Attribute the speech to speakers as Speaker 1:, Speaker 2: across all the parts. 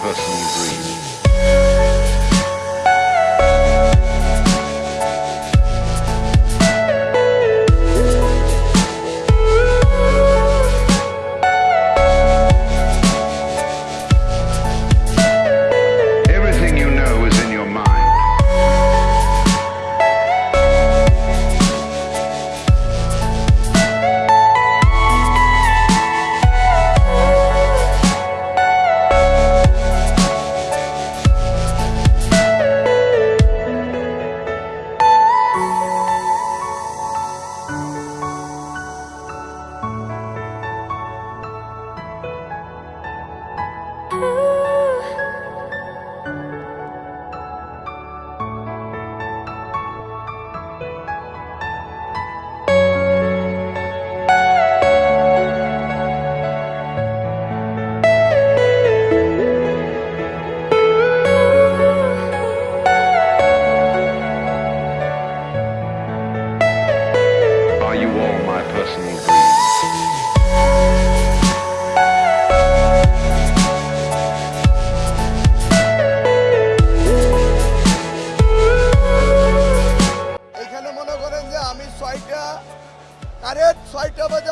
Speaker 1: personal dream.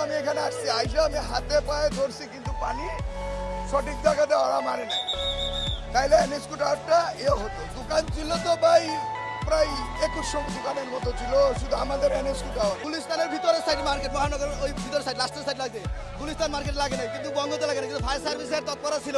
Speaker 1: আমি এখানে আসছি, আইসা আমি হাতে পায়ে ধরছি, কিন্তু পানি সঠিক জায়গাতে ওরা মারে নাই। তাইলে স্কুটারটা এ হতো। দোকান ছিল তো ভাই, প্রায় একুশশো দোকানের মতো ছিল, শুধু আমাদের এন স্কুটার।
Speaker 2: গুলিস্তানের ভিতরে সাইড মার্কেট মহানগর ওই ভিতরে সাইড লাস্টের সাইড লাগে গুলিস্তান মার্কেট লাগে না কিন্তু বঙ্গতে লাগে না কিন্তু ফায়ার সার্ভিসের তৎপরতা ছিল